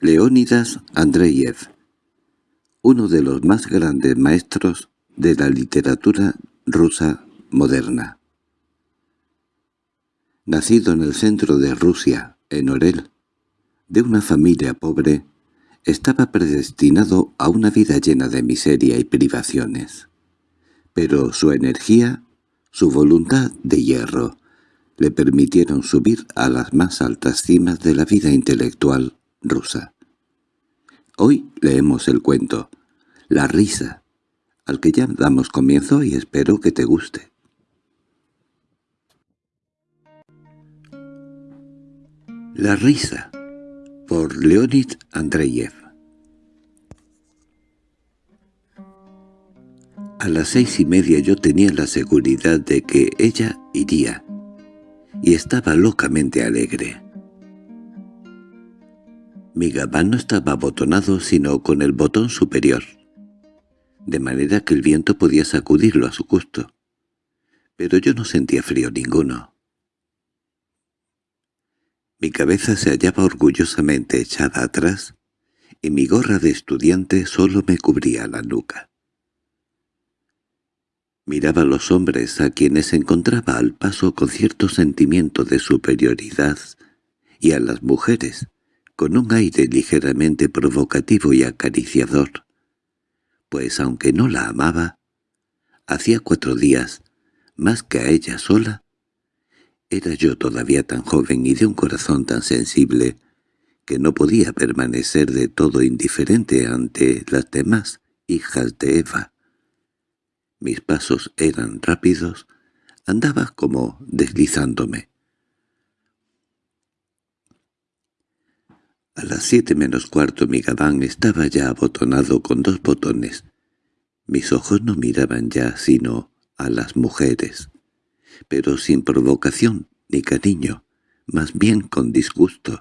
Leónidas Andreyev, uno de los más grandes maestros de la literatura rusa moderna. Nacido en el centro de Rusia, en Orel, de una familia pobre, estaba predestinado a una vida llena de miseria y privaciones. Pero su energía, su voluntad de hierro, le permitieron subir a las más altas cimas de la vida intelectual rusa. Hoy leemos el cuento La risa, al que ya damos comienzo y espero que te guste. La risa, por Leonid Andreyev A las seis y media yo tenía la seguridad de que ella iría, y estaba locamente alegre. Mi gabán no estaba abotonado sino con el botón superior, de manera que el viento podía sacudirlo a su gusto. Pero yo no sentía frío ninguno. Mi cabeza se hallaba orgullosamente echada atrás, y mi gorra de estudiante solo me cubría la nuca. Miraba a los hombres a quienes encontraba al paso con cierto sentimiento de superioridad, y a las mujeres, con un aire ligeramente provocativo y acariciador, pues aunque no la amaba, hacía cuatro días, más que a ella sola, era yo todavía tan joven y de un corazón tan sensible que no podía permanecer de todo indiferente ante las demás hijas de Eva. Mis pasos eran rápidos, andaba como deslizándome. A las siete menos cuarto mi gabán estaba ya abotonado con dos botones. Mis ojos no miraban ya sino a las mujeres, pero sin provocación ni cariño, más bien con disgusto.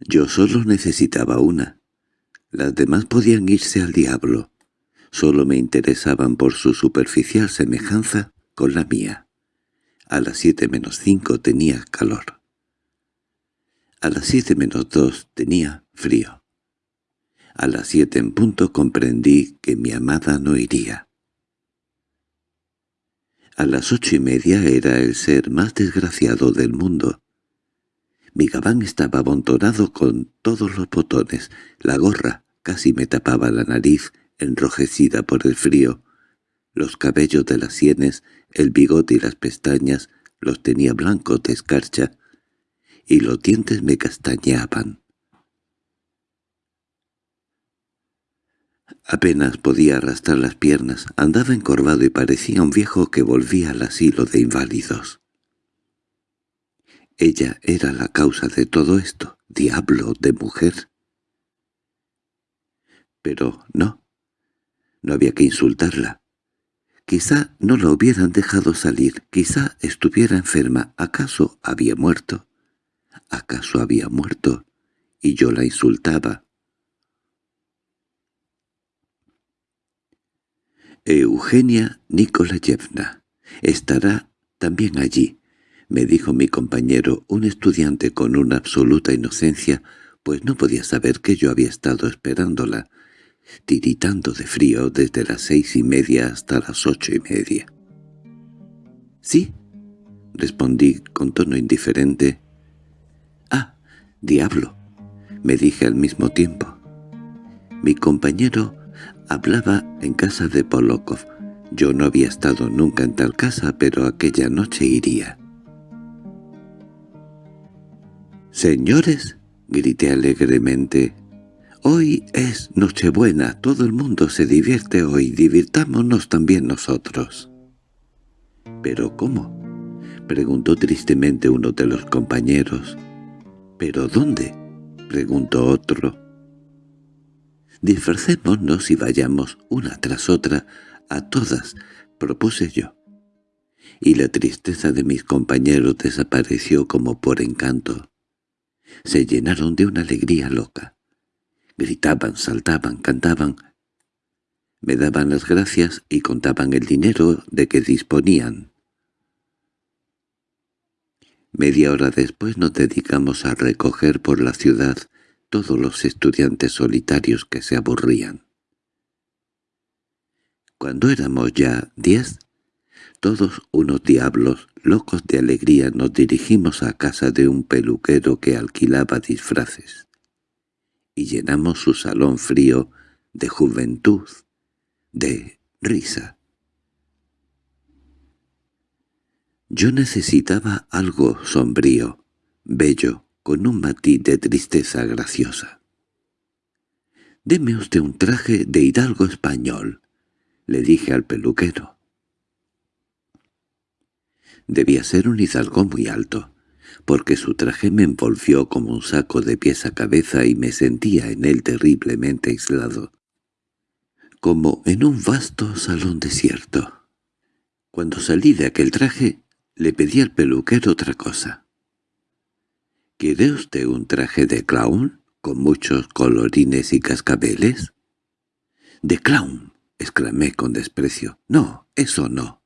Yo solo necesitaba una. Las demás podían irse al diablo. Solo me interesaban por su superficial semejanza con la mía. A las siete menos cinco tenía calor. A las siete menos dos tenía frío. A las siete en punto comprendí que mi amada no iría. A las ocho y media era el ser más desgraciado del mundo. Mi gabán estaba abontonado con todos los botones, la gorra casi me tapaba la nariz, enrojecida por el frío, los cabellos de las sienes, el bigote y las pestañas los tenía blancos de escarcha, y los dientes me castañeaban. Apenas podía arrastrar las piernas, andaba encorvado y parecía un viejo que volvía al asilo de inválidos. Ella era la causa de todo esto, diablo de mujer. Pero no, no había que insultarla. Quizá no la hubieran dejado salir, quizá estuviera enferma, ¿acaso había muerto? ¿Acaso había muerto? Y yo la insultaba. Eugenia Nikolayevna estará también allí, me dijo mi compañero, un estudiante con una absoluta inocencia, pues no podía saber que yo había estado esperándola, tiritando de frío desde las seis y media hasta las ocho y media. —Sí —respondí con tono indiferente, «Diablo», me dije al mismo tiempo. Mi compañero hablaba en casa de Polokov. Yo no había estado nunca en tal casa, pero aquella noche iría. «Señores», grité alegremente, «hoy es Nochebuena, todo el mundo se divierte hoy, divirtámonos también nosotros». «¿Pero cómo?» preguntó tristemente uno de los compañeros. —¿Pero dónde? —preguntó otro. —Disfracémonos y vayamos una tras otra a todas —propuse yo. Y la tristeza de mis compañeros desapareció como por encanto. Se llenaron de una alegría loca. Gritaban, saltaban, cantaban. Me daban las gracias y contaban el dinero de que disponían. Media hora después nos dedicamos a recoger por la ciudad todos los estudiantes solitarios que se aburrían. Cuando éramos ya diez, todos unos diablos, locos de alegría, nos dirigimos a casa de un peluquero que alquilaba disfraces, y llenamos su salón frío de juventud, de risa. Yo necesitaba algo sombrío, bello, con un matiz de tristeza graciosa. «Deme usted un traje de hidalgo español», le dije al peluquero. Debía ser un hidalgo muy alto, porque su traje me envolvió como un saco de pies a cabeza y me sentía en él terriblemente aislado, como en un vasto salón desierto. Cuando salí de aquel traje, le pedí al peluquero otra cosa. —¿Quiere usted un traje de clown, con muchos colorines y cascabeles? —¿De clown? —exclamé con desprecio. —No, eso no.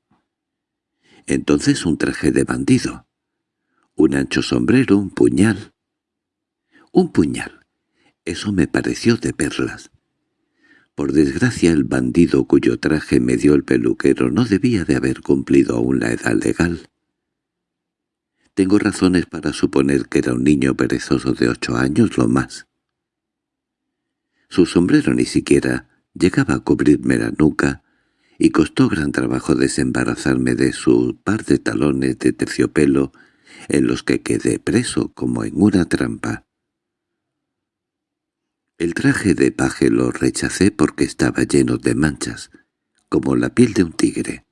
Entonces un traje de bandido. Un ancho sombrero, un puñal. Un puñal. Eso me pareció de perlas. Por desgracia el bandido cuyo traje me dio el peluquero no debía de haber cumplido aún la edad legal. Tengo razones para suponer que era un niño perezoso de ocho años lo más. Su sombrero ni siquiera llegaba a cubrirme la nuca, y costó gran trabajo desembarazarme de su par de talones de terciopelo en los que quedé preso como en una trampa. El traje de paje lo rechacé porque estaba lleno de manchas, como la piel de un tigre.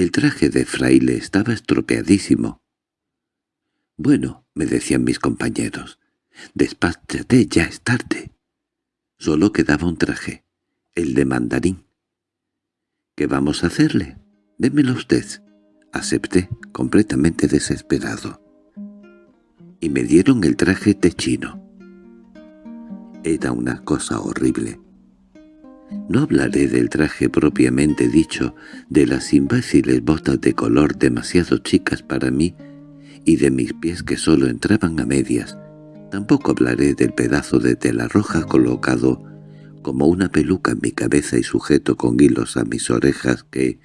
El traje de fraile estaba estropeadísimo. «Bueno», me decían mis compañeros, «despáchate, ya es tarde». Solo quedaba un traje, el de mandarín. —¿Qué vamos a hacerle? Démelo usted. Acepté, completamente desesperado. Y me dieron el traje techino. Era una cosa horrible. No hablaré del traje propiamente dicho, de las imbéciles botas de color demasiado chicas para mí y de mis pies que solo entraban a medias. Tampoco hablaré del pedazo de tela roja colocado como una peluca en mi cabeza y sujeto con hilos a mis orejas que,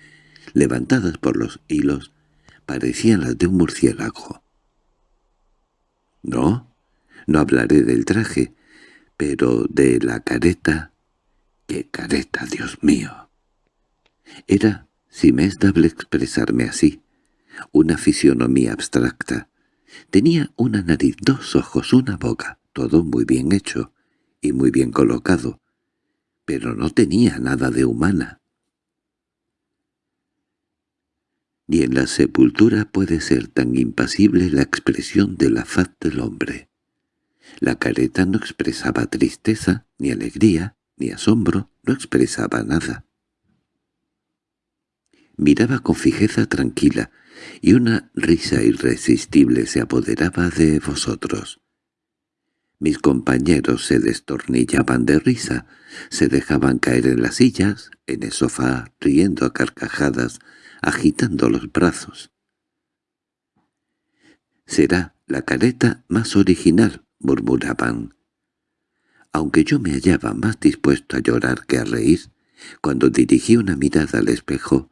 levantadas por los hilos, parecían las de un murciélago. No, no hablaré del traje, pero de la careta. ¡Qué careta, Dios mío! Era, si me es dable expresarme así, una fisionomía abstracta. Tenía una nariz, dos ojos, una boca, todo muy bien hecho y muy bien colocado, pero no tenía nada de humana. Ni en la sepultura puede ser tan impasible la expresión de la faz del hombre. La careta no expresaba tristeza, ni alegría, ni asombro, no expresaba nada. Miraba con fijeza tranquila, y una risa irresistible se apoderaba de vosotros. Mis compañeros se destornillaban de risa, se dejaban caer en las sillas, en el sofá, riendo a carcajadas, agitando los brazos. «Será la careta más original», murmuraban. Aunque yo me hallaba más dispuesto a llorar que a reír, cuando dirigí una mirada al espejo,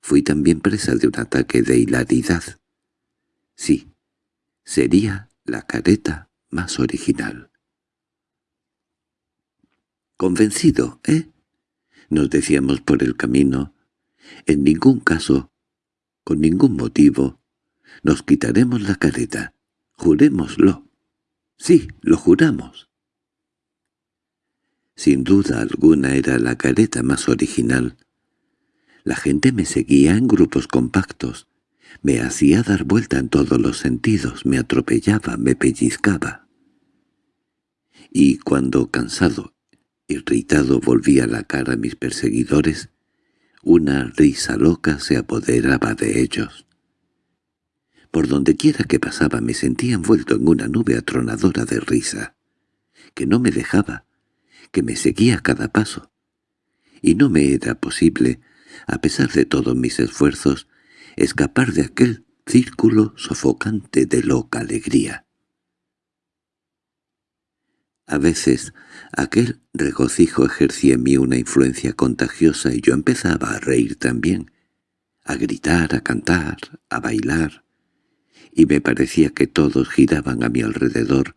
fui también presa de un ataque de hilaridad. Sí, sería la careta más original. —Convencido, ¿eh? —nos decíamos por el camino. En ningún caso, con ningún motivo, nos quitaremos la careta. Jurémoslo. Sí, lo juramos. Sin duda alguna era la careta más original. La gente me seguía en grupos compactos, me hacía dar vuelta en todos los sentidos, me atropellaba, me pellizcaba. Y cuando, cansado, irritado, volvía la cara a mis perseguidores, una risa loca se apoderaba de ellos. Por donde quiera que pasaba me sentía envuelto en una nube atronadora de risa, que no me dejaba, que me seguía a cada paso. Y no me era posible, a pesar de todos mis esfuerzos, escapar de aquel círculo sofocante de loca alegría. A veces aquel regocijo ejercía en mí una influencia contagiosa y yo empezaba a reír también, a gritar, a cantar, a bailar, y me parecía que todos giraban a mi alrededor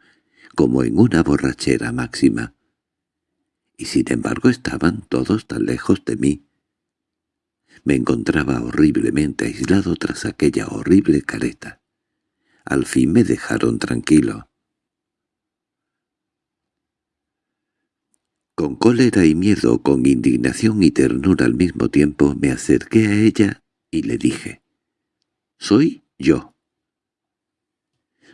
como en una borrachera máxima. Y sin embargo estaban todos tan lejos de mí. Me encontraba horriblemente aislado tras aquella horrible careta. Al fin me dejaron tranquilo. Con cólera y miedo, con indignación y ternura al mismo tiempo, me acerqué a ella y le dije, «Soy yo».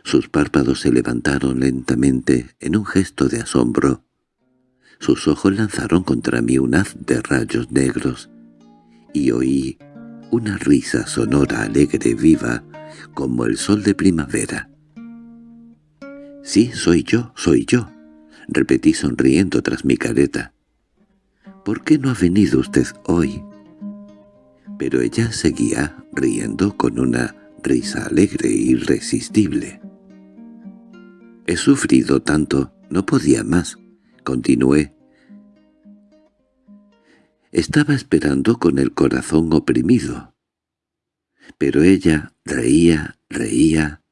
Sus párpados se levantaron lentamente en un gesto de asombro. Sus ojos lanzaron contra mí un haz de rayos negros, y oí una risa sonora, alegre, viva, como el sol de primavera. «Sí, soy yo, soy yo», repetí sonriendo tras mi careta. —¿Por qué no ha venido usted hoy? Pero ella seguía riendo con una risa alegre e irresistible. —He sufrido tanto, no podía más —continué. Estaba esperando con el corazón oprimido. Pero ella reía, reía.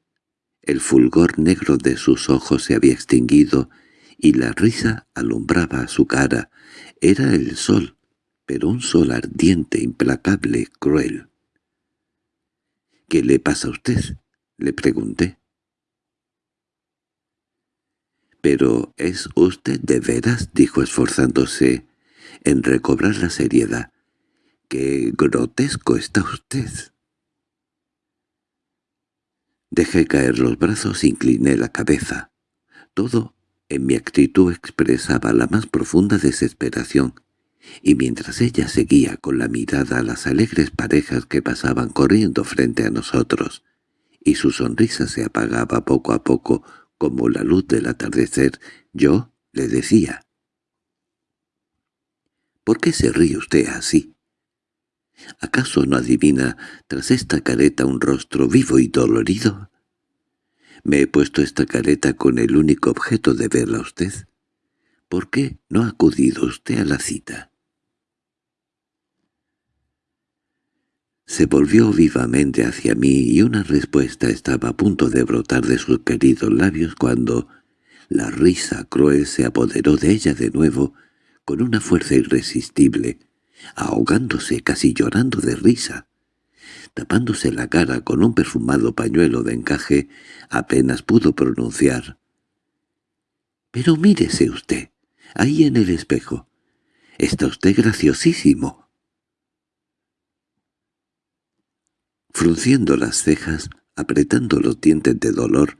El fulgor negro de sus ojos se había extinguido y la risa alumbraba su cara. Era el sol, pero un sol ardiente, implacable, cruel. —¿Qué le pasa a usted? —le pregunté. —¿Pero es usted de veras? —dijo esforzándose en recobrar la seriedad. —¡Qué grotesco está usted! Dejé caer los brazos, incliné la cabeza. Todo en mi actitud expresaba la más profunda desesperación, y mientras ella seguía con la mirada a las alegres parejas que pasaban corriendo frente a nosotros, y su sonrisa se apagaba poco a poco como la luz del atardecer, yo le decía, «¿Por qué se ríe usted así? ¿Acaso no adivina tras esta careta un rostro vivo y dolorido?» Me he puesto esta careta con el único objeto de verla a usted. ¿Por qué no ha acudido usted a la cita? Se volvió vivamente hacia mí y una respuesta estaba a punto de brotar de sus queridos labios cuando la risa cruel se apoderó de ella de nuevo con una fuerza irresistible, ahogándose, casi llorando de risa. Tapándose la cara con un perfumado pañuelo de encaje, apenas pudo pronunciar. —Pero mírese usted, ahí en el espejo. Está usted graciosísimo. Frunciendo las cejas, apretando los dientes de dolor,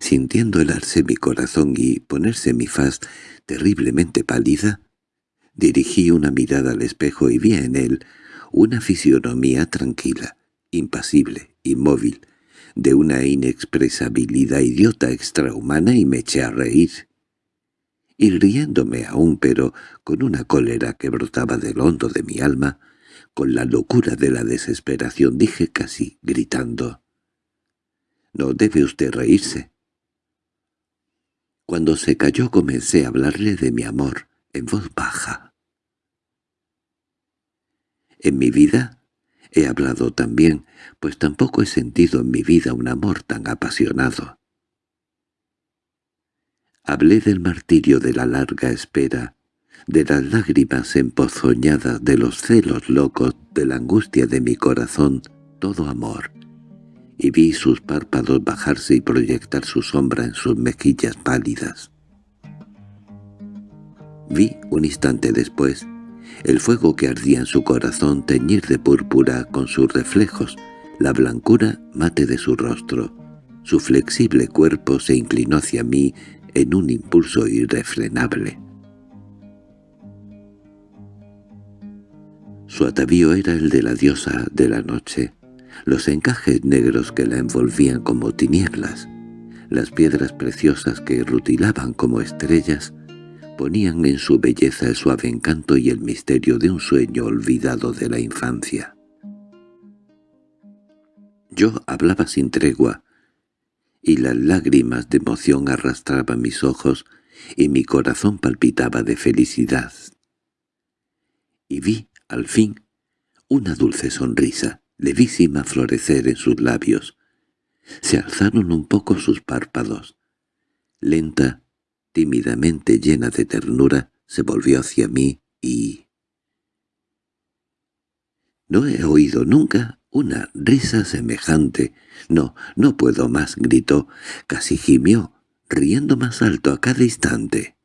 sintiendo helarse mi corazón y ponerse mi faz terriblemente pálida, dirigí una mirada al espejo y vi en él una fisionomía tranquila, impasible, inmóvil, de una inexpresabilidad idiota extrahumana y me eché a reír. Y riéndome aún, pero con una cólera que brotaba del hondo de mi alma, con la locura de la desesperación dije casi gritando, «No debe usted reírse». Cuando se cayó comencé a hablarle de mi amor, en voz baja. En mi vida He hablado también, pues tampoco he sentido en mi vida un amor tan apasionado. Hablé del martirio de la larga espera, de las lágrimas empozoñadas, de los celos locos, de la angustia de mi corazón, todo amor, y vi sus párpados bajarse y proyectar su sombra en sus mejillas pálidas. Vi, un instante después, el fuego que ardía en su corazón teñir de púrpura con sus reflejos la blancura mate de su rostro. Su flexible cuerpo se inclinó hacia mí en un impulso irrefrenable. Su atavío era el de la diosa de la noche, los encajes negros que la envolvían como tinieblas, las piedras preciosas que rutilaban como estrellas, ponían en su belleza el suave encanto y el misterio de un sueño olvidado de la infancia. Yo hablaba sin tregua, y las lágrimas de emoción arrastraban mis ojos y mi corazón palpitaba de felicidad. Y vi, al fin, una dulce sonrisa, levísima florecer en sus labios. Se alzaron un poco sus párpados. Lenta, tímidamente llena de ternura, se volvió hacia mí y... No he oído nunca una risa semejante. No, no puedo más, gritó, casi gimió, riendo más alto a cada instante.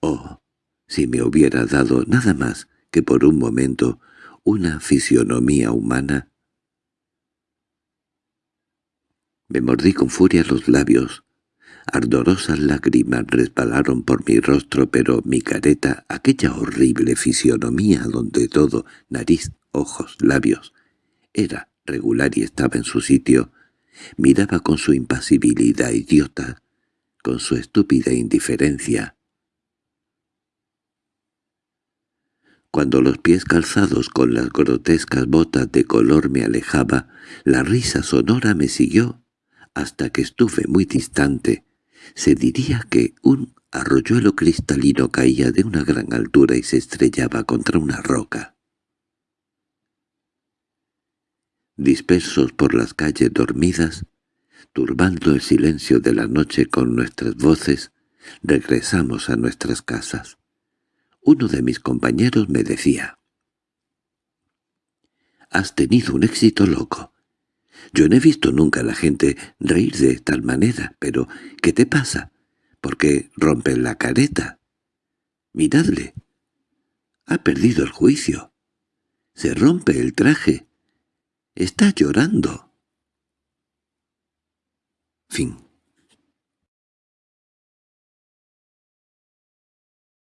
Oh, si me hubiera dado nada más que por un momento una fisionomía humana. Me mordí con furia los labios. Ardorosas lágrimas resbalaron por mi rostro, pero mi careta, aquella horrible fisionomía donde todo, nariz, ojos, labios, era regular y estaba en su sitio, miraba con su impasibilidad idiota, con su estúpida indiferencia. Cuando los pies calzados con las grotescas botas de color me alejaba, la risa sonora me siguió hasta que estuve muy distante. Se diría que un arroyuelo cristalino caía de una gran altura y se estrellaba contra una roca. Dispersos por las calles dormidas, turbando el silencio de la noche con nuestras voces, regresamos a nuestras casas. Uno de mis compañeros me decía, «Has tenido un éxito loco. Yo no he visto nunca a la gente reír de tal manera, pero ¿qué te pasa? ¿Por qué rompen la careta? Miradle. Ha perdido el juicio. Se rompe el traje. Está llorando». Fin